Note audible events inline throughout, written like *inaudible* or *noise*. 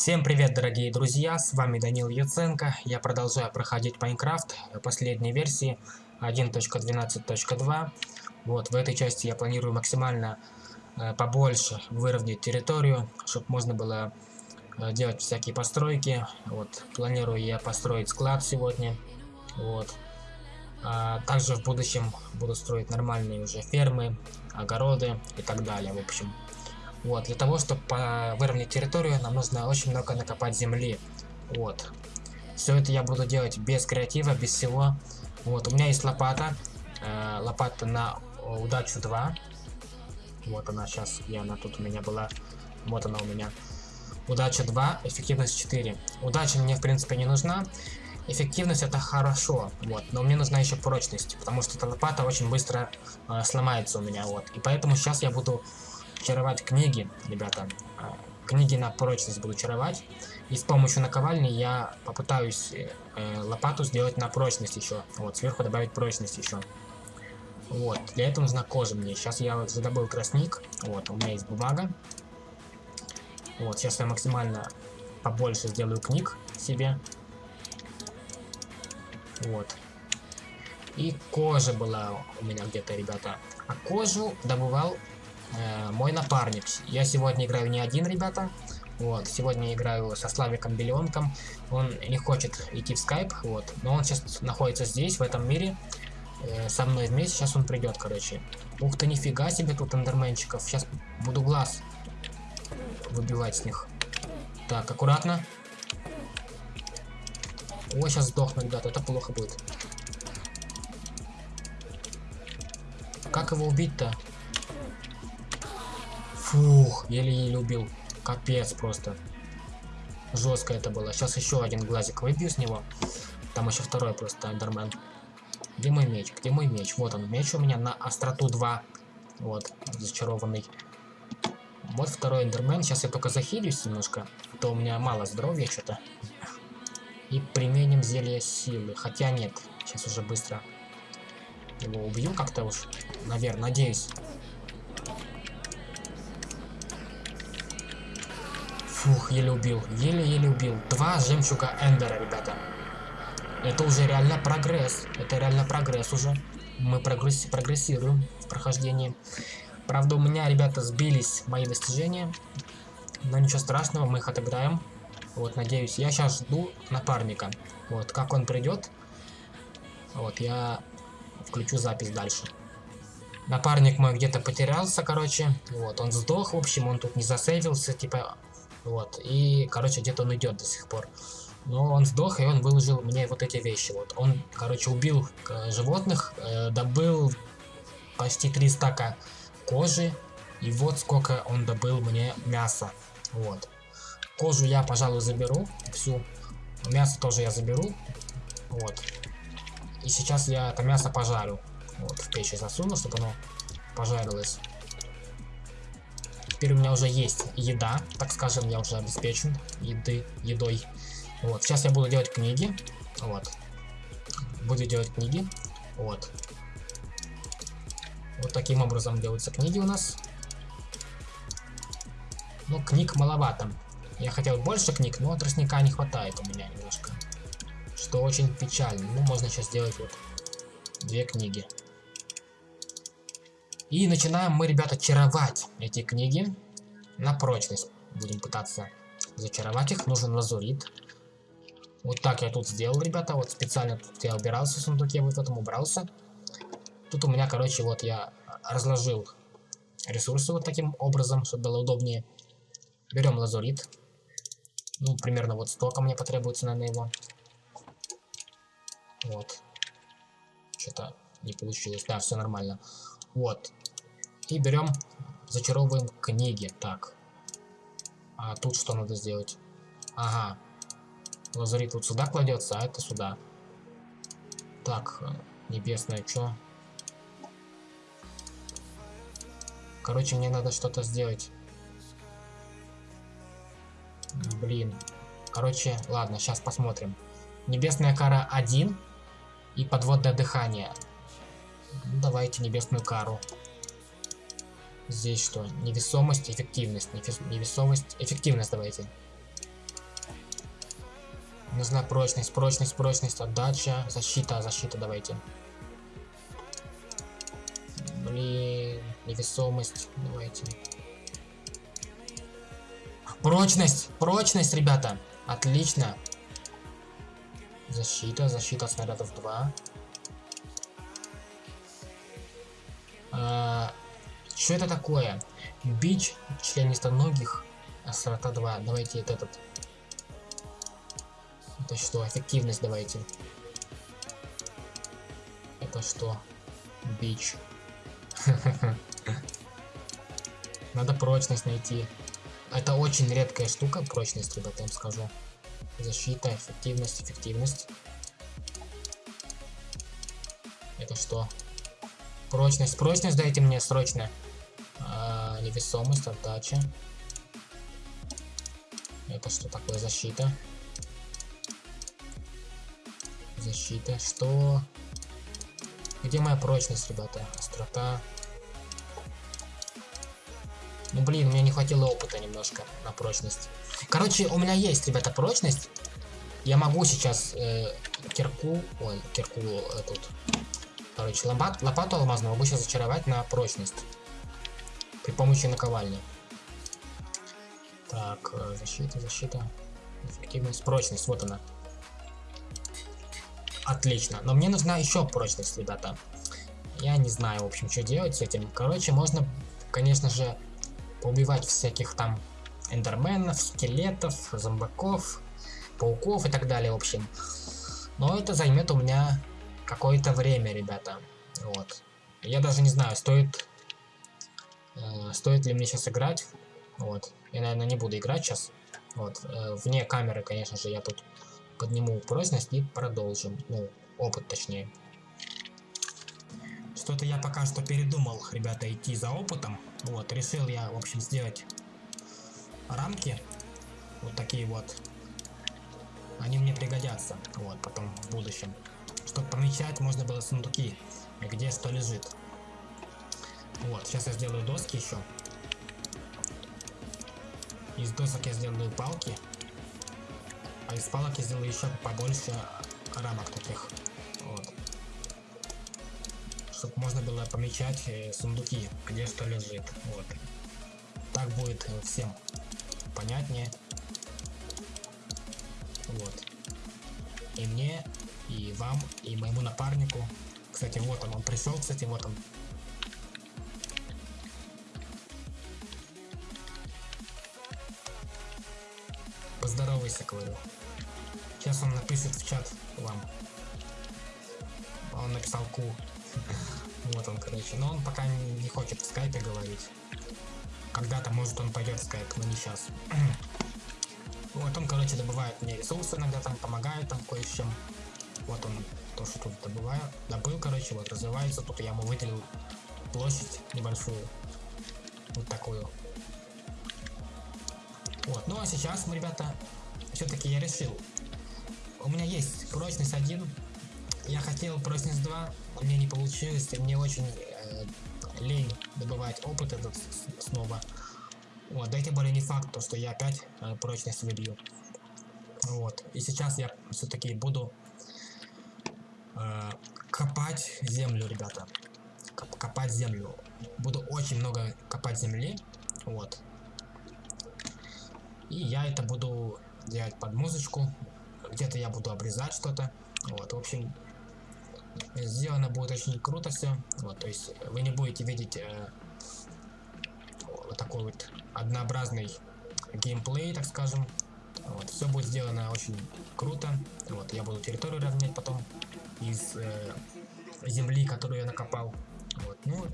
Всем привет, дорогие друзья, с вами Данил Яценко. Я продолжаю проходить Майнкрафт последней версии 1.12.2. Вот, в этой части я планирую максимально э, побольше выровнять территорию, чтобы можно было э, делать всякие постройки. Вот, планирую я построить склад сегодня. Вот. А также в будущем буду строить нормальные уже фермы, огороды и так далее, в общем. Вот, для того, чтобы выровнять территорию, нам нужно очень много накопать земли. Вот. Все это я буду делать без креатива, без всего. Вот, у меня есть лопата. Э, лопата на удачу 2. Вот она сейчас, где она тут у меня была. Вот она у меня. Удача 2, эффективность 4. Удача мне в принципе не нужна. Эффективность это хорошо, вот, но мне нужна еще прочность, потому что эта лопата очень быстро э, сломается у меня, вот. И поэтому сейчас я буду чаровать книги, ребята. А, книги на прочность буду чаровать. И с помощью наковальни я попытаюсь э, лопату сделать на прочность еще. Вот, сверху добавить прочность еще. Вот, для этого нужна кожа мне. Сейчас я вот задобыл красник. Вот, у меня есть бумага. Вот, сейчас я максимально побольше сделаю книг себе. Вот. И кожа была у меня где-то, ребята. А кожу добывал э, мой напарник. Я сегодня играю не один, ребята. Вот, сегодня играю со Славиком Беленком. Он не хочет идти в скайп, вот. Но он сейчас находится здесь, в этом мире. Э, со мной вместе, сейчас он придет, короче. Ух ты, нифига себе тут эндерменчиков. Сейчас буду глаз выбивать с них. Так, аккуратно. Ой, сейчас сдохну, ребята, это плохо будет. Как его убить-то? Фух, еле-еле убил. Капец просто. Жестко это было. Сейчас еще один глазик выбью с него. Там еще второй просто эндермен. Где мой меч? Где мой меч? Вот он, меч у меня на остроту 2. Вот, зачарованный. Вот второй эндермен. Сейчас я только захилюсь немножко. А то у меня мало здоровья что-то. И применим зелье силы. Хотя нет, сейчас уже быстро его убью как-то уж. Наверное, надеюсь. Фух, еле убил. Еле-еле убил. Два жемчуга Эндера, ребята. Это уже реально прогресс. Это реально прогресс уже. Мы прогресс прогрессируем в прохождении. Правда, у меня, ребята, сбились мои достижения. Но ничего страшного, мы их отыграем. Вот, надеюсь. Я сейчас жду напарника. Вот, как он придет. Вот, я включу запись дальше. Напарник мой где-то потерялся, короче. Вот, он сдох, в общем, он тут не засейвился, типа, вот. И, короче, где-то он идет до сих пор. Но он сдох, и он выложил мне вот эти вещи. Вот. Он, короче, убил э, животных, э, добыл почти 3 стака кожи. И вот сколько он добыл мне мяса. Вот. Кожу я, пожалуй, заберу всю. Мясо тоже я заберу. Вот. И сейчас я это мясо пожарю. Вот, в печь засуну, чтобы оно пожарилось. Теперь у меня уже есть еда, так скажем, я уже обеспечен еды, едой. Вот, сейчас я буду делать книги. Вот. Буду делать книги. Вот. Вот таким образом делаются книги у нас. Ну, книг маловато. Я хотел больше книг, но тростника не хватает у меня немножко. Что очень печально. Ну, можно сейчас сделать вот две книги. И начинаем мы, ребята, чаровать эти книги на прочность. Будем пытаться зачаровать их. Нужен лазурит. Вот так я тут сделал, ребята. Вот специально тут я убирался в сундуке, вот этом убрался. Тут у меня, короче, вот я разложил ресурсы вот таким образом, чтобы было удобнее. Берем лазурит. Ну, примерно вот столько мне потребуется, наверное, его. Вот. Что-то не получилось. Да, все нормально. Вот. И берем, зачаровываем книги. Так. А тут что надо сделать? Ага. Лазарит вот сюда кладется, а это сюда. Так, небесное, что? Короче, мне надо что-то сделать. Блин. Короче, ладно, сейчас посмотрим. Небесная кара 1 и подводное дыхание. Давайте небесную кару. Здесь что? Невесомость, эффективность. Невесомость, эффективность давайте. Нужна прочность, прочность, прочность, отдача, защита, защита давайте. Блин, невесомость, давайте. Прочность, прочность, ребята. Отлично. Защита, защита снарядов 2. А, что это такое? Бич членистоногих, острота 2. Давайте этот. Это что? Эффективность давайте. Это что? Бич. *laughs* Надо прочность найти. Это очень редкая штука, прочность, ребята, я вам скажу. Защита, эффективность, эффективность. Это что? Прочность, прочность дайте мне срочно. Невесомость, отдача. Это что такое? Защита. Защита. Что? Где моя прочность, ребята? Острота. Ну блин, мне не хватило опыта немножко на прочность. Короче, у меня есть, ребята, прочность. Я могу сейчас э, кирку, ой, кирку э, тут, короче, лопат, лопату алмазную могу сейчас зачаровать на прочность. При помощи наковальни. Так, э, защита, защита, эффективность, прочность, вот она. Отлично, но мне нужна еще прочность, ребята. Я не знаю, в общем, что делать с этим. Короче, можно, конечно же, поубивать всяких там эндерменов, скелетов, зомбаков, пауков и так далее, в общем. Но это займет у меня какое-то время, ребята. Вот. Я даже не знаю, стоит, э, стоит ли мне сейчас играть. Вот. Я, наверное, не буду играть сейчас. Вот. Э, вне камеры, конечно же, я тут подниму прочность и продолжим. Ну, опыт точнее. Что-то я пока что передумал, ребята, идти за опытом. Вот, решил я, в общем, сделать рамки. Вот такие вот. Они мне пригодятся, вот, потом в будущем. Чтобы помечать, можно было сундуки, где что лежит. Вот, сейчас я сделаю доски еще. Из досок я сделаю палки. А из палок я сделаю еще побольше рамок таких. Вот чтобы можно было помечать э, сундуки, где что лежит. Вот. Так будет э, всем понятнее. Вот. И мне, и вам, и моему напарнику. Кстати, вот он, он пришел, кстати, вот он. Поздоровайся, говорю. Сейчас он напишет в чат вам. Он написал ку. *laughs* Вот он, короче. Но он пока не хочет в скайпе говорить. Когда-то, может, он пойдет в скайп, но не сейчас. *clears throat* Вот он, короче, добывает мне ресурсы, иногда там помогает там кое с чем. Вот он то, что тут добываю. Добыл, короче, вот развивается. Тут я ему выделил площадь небольшую. Вот такую. Вот, ну а сейчас мы, ребята, все-таки я решил. У меня есть прочность 1, я хотел прочность 2, но мне не получилось, и мне очень э, лень добывать опыт этот снова. Вот, да и тем более не факт, то, что я опять э, прочность выбью. Вот, и сейчас я все-таки буду э, копать землю, ребята. Коп копать землю. Буду очень много копать земли, вот. И я это буду делать под музычку. Где-то я буду обрезать что-то. Вот, в общем, сделано будет очень круто все. Вот, то есть вы не будете видеть э, вот такой вот однообразный геймплей, так скажем. Вот, все будет сделано очень круто. Вот, я буду территорию равнять потом из э, земли, которую я накопал. Вот, ну,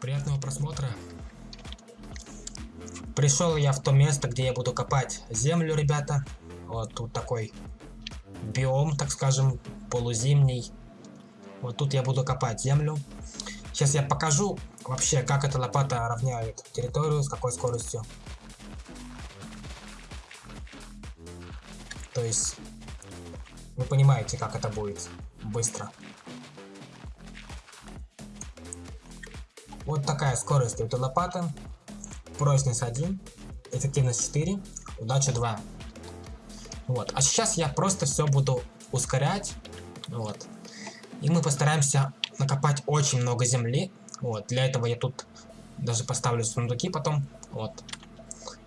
приятного просмотра. Пришел я в то место, где я буду копать землю, ребята. Вот тут такой биом, так скажем, полузимний. Вот тут я буду копать землю. Сейчас я покажу вообще, как эта лопата равняет территорию, с какой скоростью. То есть, вы понимаете, как это будет быстро. Вот такая скорость этой лопаты. Прочность 1, эффективность 4, удача 2. Вот. А сейчас я просто все буду ускорять. Вот. И мы постараемся накопать очень много земли. Вот. Для этого я тут даже поставлю сундуки потом. Вот.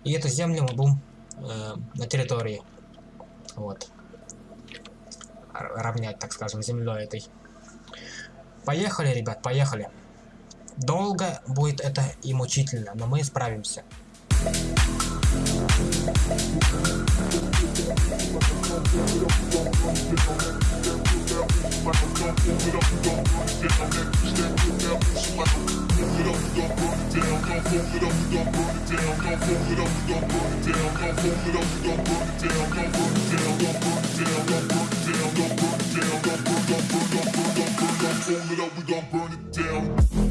И эту землю мы будем э, на территории. Вот. Равнять, так скажем, землей этой. Поехали, ребят, поехали. Долго будет это и мучительно, но мы справимся. gon' burn it down.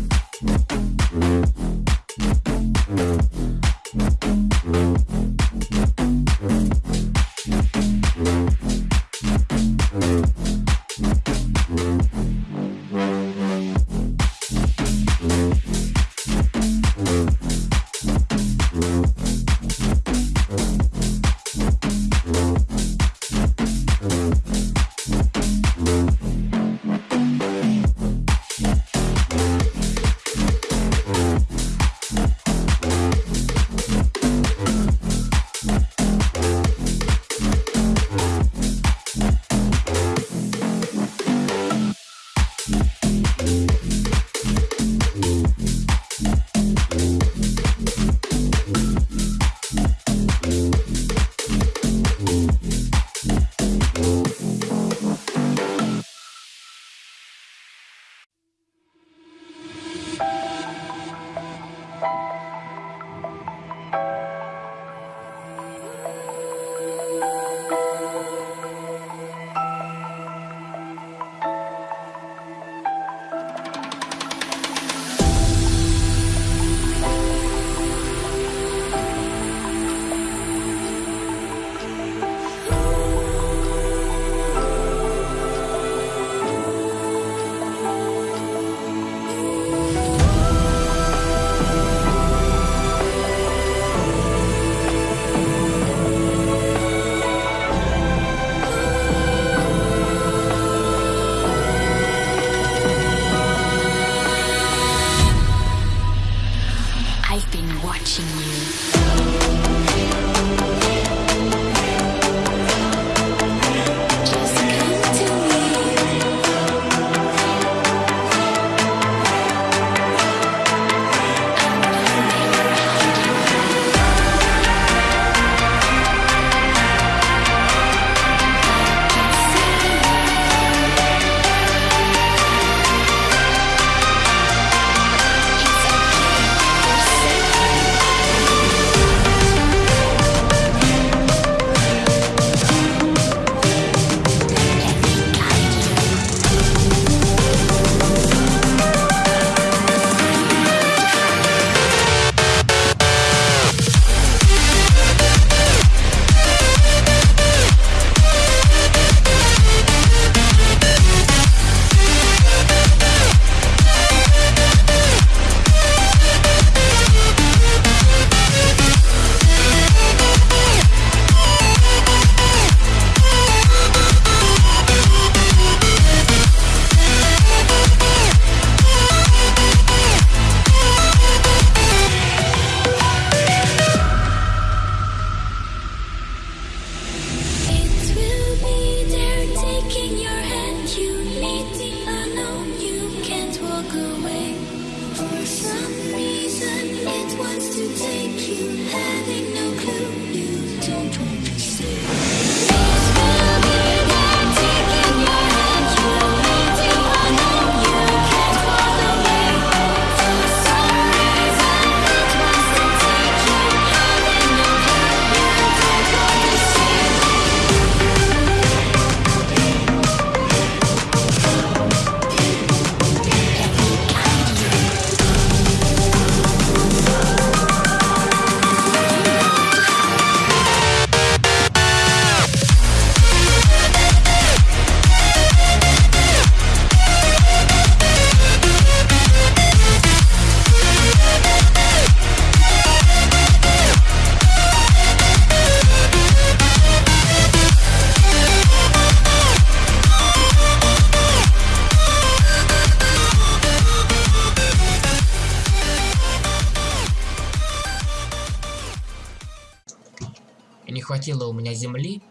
Земли.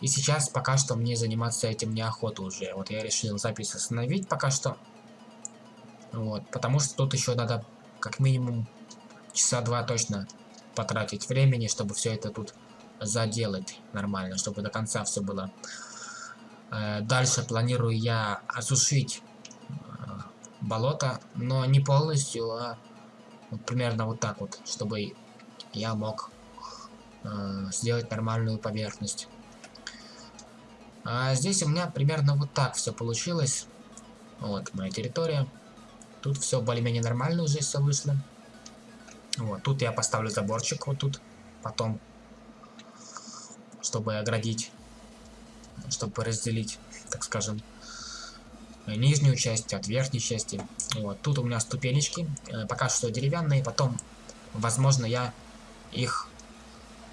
И сейчас пока что мне заниматься этим неохота уже. Вот я решил запись остановить пока что. Вот, потому что тут еще надо как минимум часа два точно потратить времени, чтобы все это тут заделать нормально, чтобы до конца все было. Э, дальше планирую я осушить э, болото, но не полностью, а примерно вот так вот, чтобы я мог э, сделать нормальную поверхность. А здесь у меня примерно вот так все получилось. Вот моя территория. Тут все более-менее нормально уже все вышло. Вот, тут я поставлю заборчик вот тут, потом, чтобы оградить, чтобы разделить, так скажем, нижнюю часть от верхней части. Вот, тут у меня ступенечки, э, пока что деревянные, потом, возможно, я их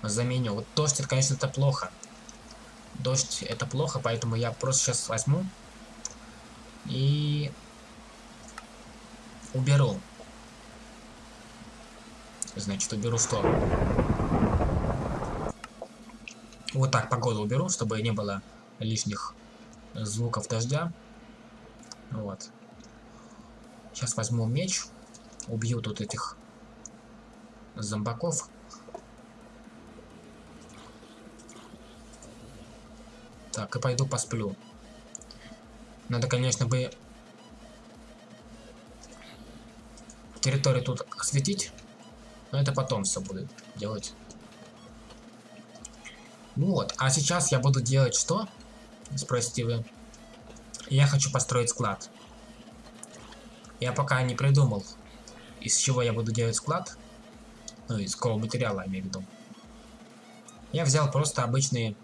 заменю. Вот дождь, это, конечно, это плохо. Дождь это плохо, поэтому я просто сейчас возьму и уберу Значит, уберу что? Вот так погоду уберу, чтобы не было лишних звуков дождя. Вот. Сейчас возьму меч. Убью тут этих зомбаков. Так, и пойду посплю. Надо, конечно, бы территорию тут осветить. Но это потом все будет делать. Вот, а сейчас я буду делать что? Спросите вы. Я хочу построить склад. Я пока не придумал, из чего я буду делать склад. Ну, из какого материала, я имею в виду. Я взял просто обычные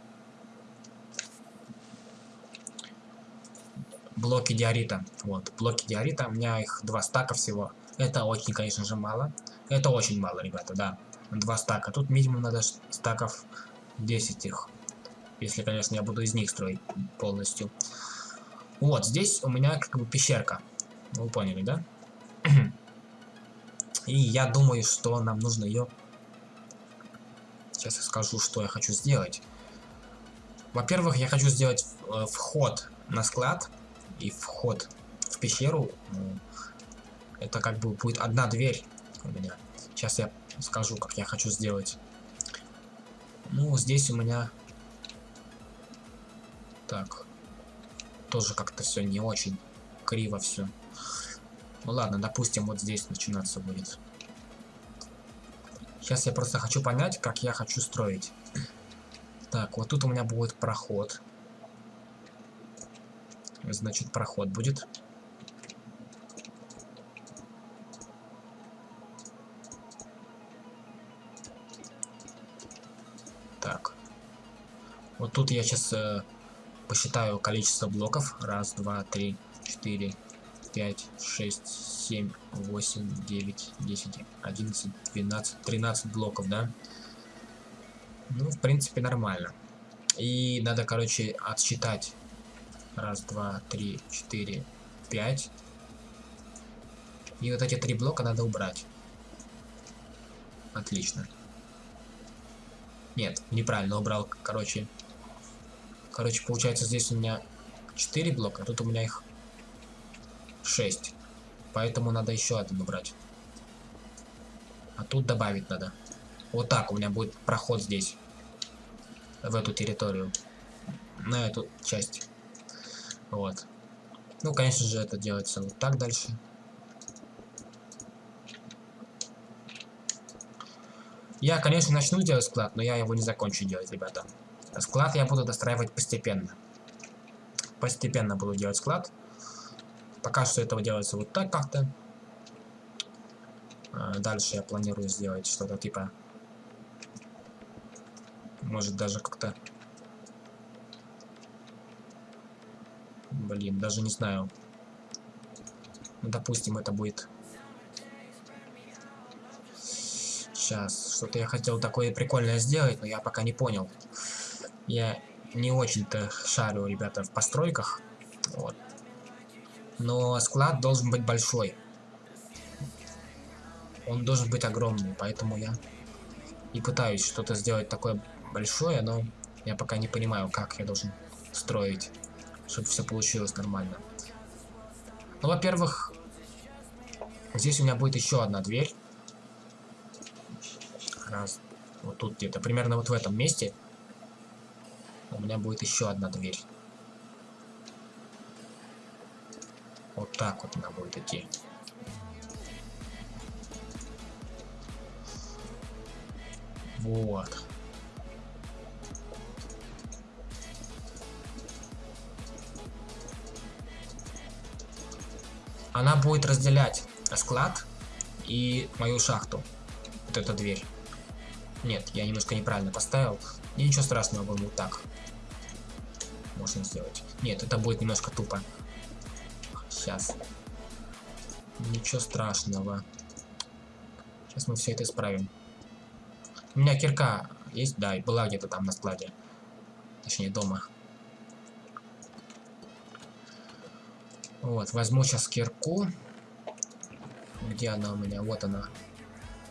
блоки диорита. Вот, блоки диорита, у меня их два стака всего. Это очень, конечно же, мало. Это очень мало, ребята, да. Два стака. Тут минимум надо стаков 10 их. Если, конечно, я буду из них строить полностью. Вот, здесь у меня как бы пещерка. Вы поняли, да? *clears throat* И я думаю, что нам нужно ее... Сейчас я скажу, что я хочу сделать. Во-первых, я хочу сделать э, вход на склад и вход в пещеру. Это как бы будет одна дверь у меня. Сейчас я скажу, как я хочу сделать. Ну, здесь у меня... Так. Тоже как-то все не очень криво все. Ну ладно, допустим, вот здесь начинаться будет. Сейчас я просто хочу понять, как я хочу строить. Так, вот тут у меня будет проход. Значит, проход будет. Вот тут я сейчас э, посчитаю количество блоков. Раз, два, три, четыре, пять, шесть, семь, восемь, девять, десять, одиннадцать, двенадцать, тринадцать блоков, да? Ну, в принципе, нормально. И надо, короче, отсчитать. Раз, два, три, четыре, пять. И вот эти три блока надо убрать. Отлично. Нет, неправильно убрал, короче, Короче, получается, здесь у меня 4 блока, а тут у меня их 6. Поэтому надо еще один убрать. А тут добавить надо. Вот так у меня будет проход здесь. В эту территорию. На эту часть. Вот. Ну, конечно же, это делается вот так дальше. Я, конечно, начну делать склад, но я его не закончу делать, ребята. Склад я буду достраивать постепенно. Постепенно буду делать склад. Пока что этого делается вот так как-то. А, дальше я планирую сделать что-то типа... Может даже как-то... Блин, даже не знаю. Ну, допустим, это будет... Сейчас, что-то я хотел такое прикольное сделать, но я пока не понял. Я не очень-то шарю, ребята, в постройках. Вот. Но склад должен быть большой. Он должен быть огромный, поэтому я и пытаюсь что-то сделать такое большое, но я пока не понимаю, как я должен строить, чтобы все получилось нормально. Ну, во-первых, здесь у меня будет еще одна дверь. Раз. Вот тут где-то. Примерно вот в этом месте. У меня будет еще одна дверь. Вот так вот она будет идти. Вот. Она будет разделять склад и мою шахту. Вот эта дверь. Нет, я немножко неправильно поставил. И ничего страшного, будем вот так. Можно сделать. Нет, это будет немножко тупо. Сейчас. Ничего страшного. Сейчас мы все это исправим. У меня кирка есть? Да, была где-то там на складе. Точнее, дома. Вот, возьму сейчас кирку. Где она у меня? Вот она.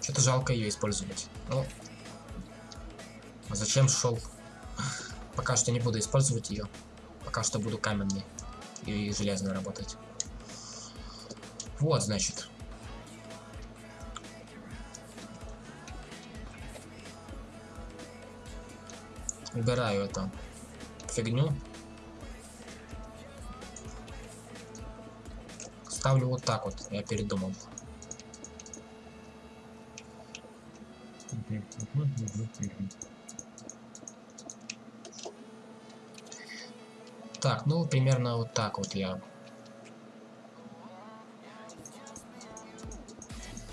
Что-то жалко ее использовать. Ну, а зачем шел? *laughs* Пока что не буду использовать ее. Пока что буду каменный и железный работать. Вот, значит. Убираю эту фигню. Ставлю вот так вот, я передумал. Так, ну примерно вот так вот я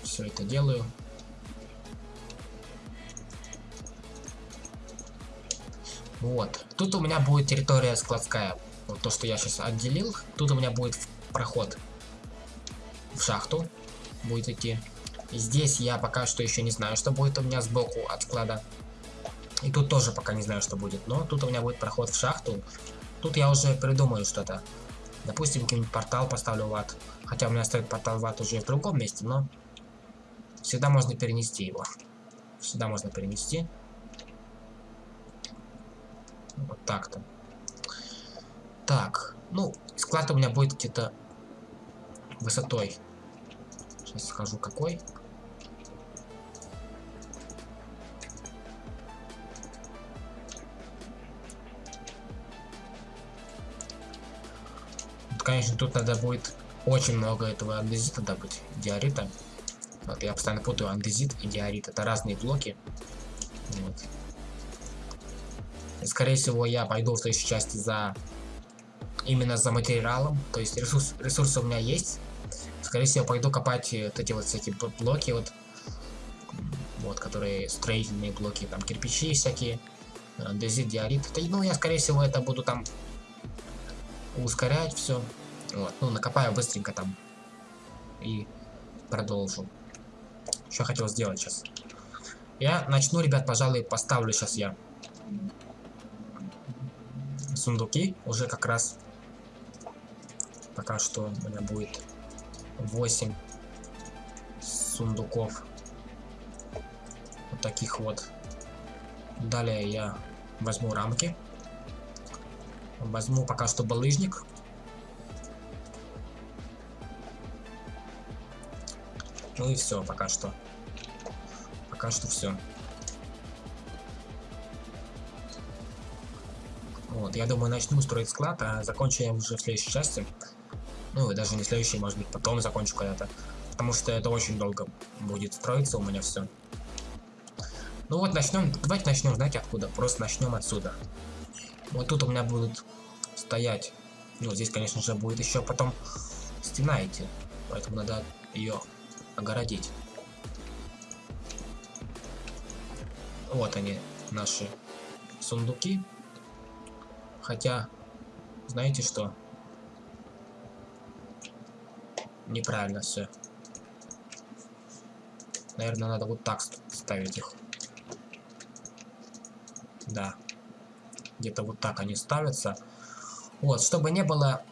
все это делаю. Вот. Тут у меня будет территория складская. Вот то, что я сейчас отделил. Тут у меня будет проход в шахту. Будет идти. Здесь я пока что еще не знаю, что будет у меня сбоку от склада. И тут тоже пока не знаю, что будет. Но тут у меня будет проход в шахту. Тут я уже придумаю что-то. Допустим, какой-нибудь портал поставлю в ад. Хотя у меня стоит портал в ад уже в другом месте, но всегда можно перенести его. Всегда можно перенести. Вот так-то. Так, ну, склад у меня будет где-то высотой. Сейчас скажу какой. конечно, тут надо будет очень много этого андезита добыть, диорита. Вот, я постоянно путаю андезит и диорит. Это разные блоки. Вот. Скорее всего, я пойду в следующей части за... Именно за материалом. То есть ресурс, ресурсы у меня есть. Скорее всего, пойду копать вот эти вот всякие блоки, вот, вот, которые строительные блоки, там кирпичи всякие, андезит, диорит. Ну, я, скорее всего, это буду там ускорять все. Вот, ну, накопаю быстренько там. И продолжу. Что хотел сделать сейчас? Я начну, ребят, пожалуй, поставлю сейчас я сундуки. Уже как раз пока что у меня будет 8 сундуков. Вот таких вот. Далее я возьму рамки. Возьму пока что балыжник. Ну и все пока что. Пока что все. Вот, я думаю, начну строить склад, а закончу я уже в следующей части. Ну, и даже не следующий, может быть, потом закончу когда-то. Потому что это очень долго будет строиться у меня все. Ну вот, начнем. Давайте начнем, знаете, откуда? Просто начнем отсюда. Вот тут у меня будут стоять. Ну, здесь, конечно же, будет еще потом стена идти. Поэтому надо ее огородить. Вот они, наши сундуки. Хотя, знаете что? Неправильно все. Наверное, надо вот так ставить их. Да. Где-то вот так они ставятся. Вот, чтобы не было...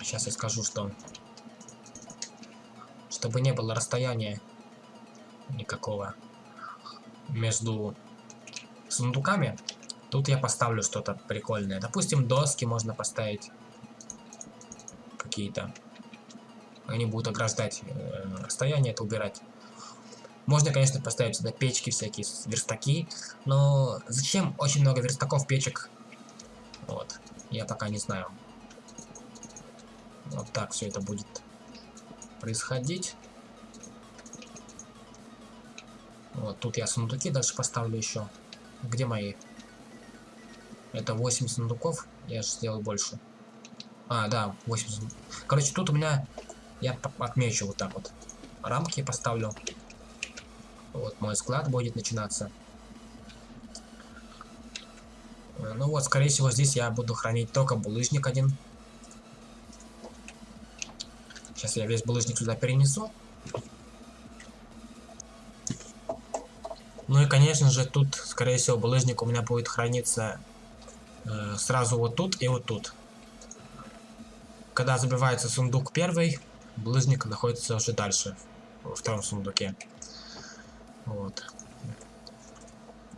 Сейчас я скажу, что чтобы не было расстояния никакого между сундуками. Тут я поставлю что-то прикольное. Допустим, доски можно поставить. Какие-то. Они будут ограждать э, расстояние, это убирать. Можно, конечно, поставить сюда печки всякие, верстаки. Но зачем очень много верстаков, печек? Вот. Я пока не знаю. Вот так все это будет происходить. Вот, тут я сундуки дальше поставлю еще. Где мои? Это 8 сундуков. Я же сделал больше. А, да, 8 сундуков. Короче, тут у меня... Я отмечу вот так вот. Рамки поставлю. Вот, мой склад будет начинаться. Э, ну вот, скорее всего, здесь я буду хранить только булыжник один. Сейчас я весь булыжник сюда перенесу. Ну и, конечно же, тут, скорее всего, булыжник у меня будет храниться э, сразу вот тут и вот тут. Когда забивается сундук первый, булыжник находится уже дальше, во втором сундуке. Вот.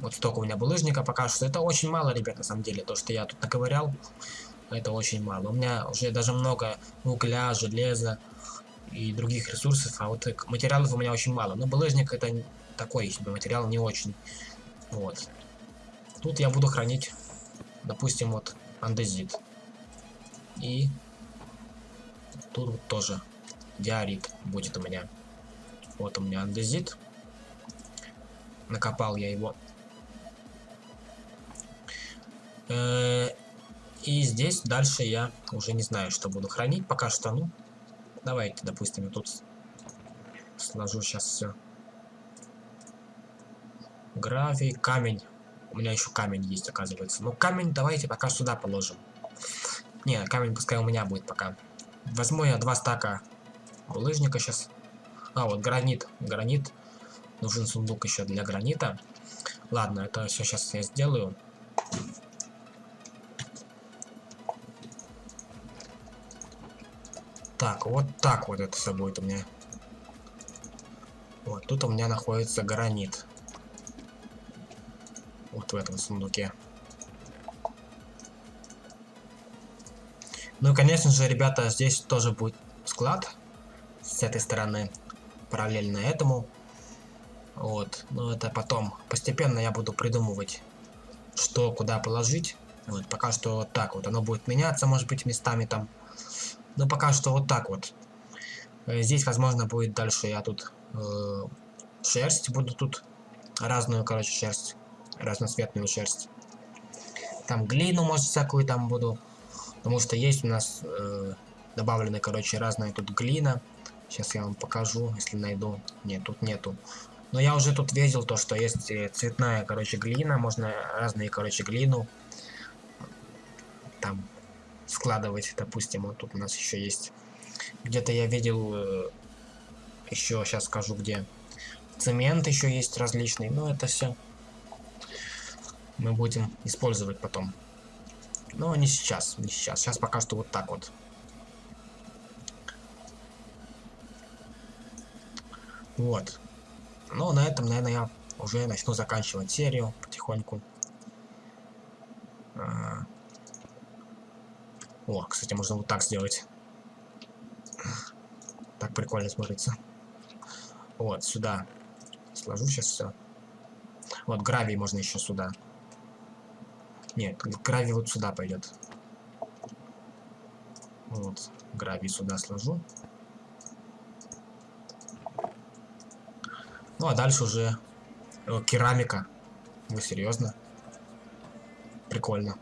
Вот столько у меня булыжника пока что. Это очень мало, ребят, на самом деле. То, что я тут наковырял, это очень мало. У меня уже даже много угля, железа, и других ресурсов, а вот материалов у меня очень мало. Но булыжник это такой себе материал, не очень. Вот. Тут я буду хранить, допустим, вот андезит. И тут вот тоже диорит будет у меня. Вот у меня андезит. Накопал я его. Э, и здесь дальше я уже не знаю, что буду хранить. Пока что, ну, Давайте, допустим, тут сложу сейчас все. Гравий, камень. У меня еще камень есть, оказывается. Ну, камень давайте пока сюда положим. Не, камень пускай у меня будет пока. Возьму я два стака булыжника сейчас. А, вот гранит. Гранит. Нужен сундук еще для гранита. Ладно, это все сейчас я сделаю. Так, вот так вот это все будет у меня. Вот, тут у меня находится гранит. Вот в этом сундуке. Ну и, конечно же, ребята, здесь тоже будет склад. С этой стороны, параллельно этому. Вот, но это потом. Постепенно я буду придумывать, что куда положить. Вот, пока что вот так вот. Оно будет меняться, может быть, местами там. Но пока что вот так вот. Э, здесь, возможно, будет дальше я тут э, шерсть буду тут. Разную, короче, шерсть. Разноцветную шерсть. Там глину, может, всякую там буду. Потому что есть у нас э, добавлены, короче, разная тут глина. Сейчас я вам покажу, если найду. Нет, тут нету. Но я уже тут видел то, что есть э, цветная, короче, глина. Можно разные, короче, глину. Там складывать, допустим, вот тут у нас еще есть. Где-то я видел, э, еще сейчас скажу где. Цемент еще есть различный, но это все мы будем использовать потом. Но не сейчас, не сейчас. Сейчас пока что вот так вот. Вот. Ну, на этом, наверное, я уже начну заканчивать серию потихоньку. А, о, кстати, можно вот так сделать. Так прикольно смотрится. Вот, сюда. Сложу сейчас все. Вот, гравий можно еще сюда. Нет, гравий вот сюда пойдет. Вот, гравий сюда сложу. Ну, а дальше уже О, керамика. Вы серьезно? Прикольно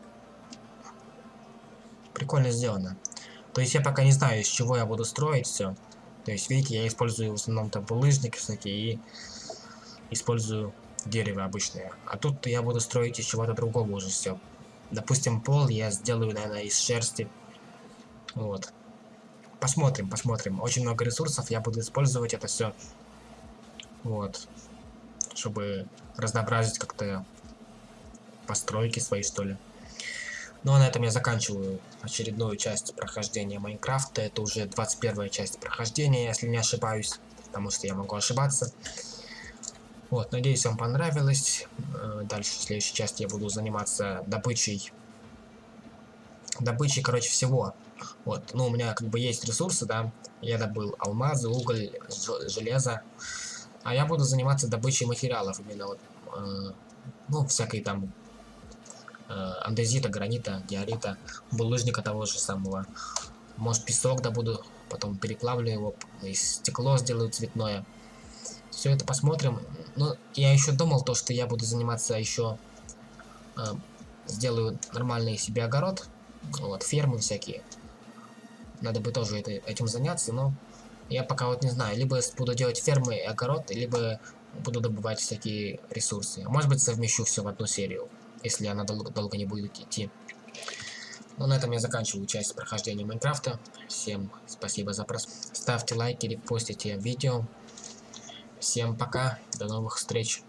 прикольно сделано. То есть я пока не знаю, из чего я буду строить все. То есть, видите, я использую в основном там булыжники всякие и использую дерево обычное. А тут я буду строить из чего-то другого уже все. Допустим, пол я сделаю, наверное, из шерсти. Вот. Посмотрим, посмотрим. Очень много ресурсов, я буду использовать это все. Вот. Чтобы разнообразить как-то постройки свои, что ли. Ну а на этом я заканчиваю очередную часть прохождения Майнкрафта. Это уже 21 часть прохождения, если не ошибаюсь, потому что я могу ошибаться. Вот, надеюсь, вам понравилось. Э, дальше, в следующей части я буду заниматься добычей. Добычей, короче, всего. Вот, ну, у меня как бы есть ресурсы, да. Я добыл алмазы, уголь, железо. А я буду заниматься добычей материалов именно вот, э, ну, всякой там э, андезита, гранита, диорита, булыжника того же самого. Может, песок добуду, потом переплавлю его, из стекло сделаю цветное. Все это посмотрим. Ну, я еще думал то, что я буду заниматься еще... Э, сделаю нормальный себе огород. Вот, фермы всякие. Надо бы тоже это, этим заняться, но я пока вот не знаю. Либо буду делать фермы и огород, либо буду добывать всякие ресурсы. Может быть, совмещу все в одну серию, если она дол долго не будет идти. Ну, на этом я заканчиваю часть прохождения Майнкрафта. Всем спасибо за просмотр. Ставьте лайки, репостите видео. Всем пока, до новых встреч.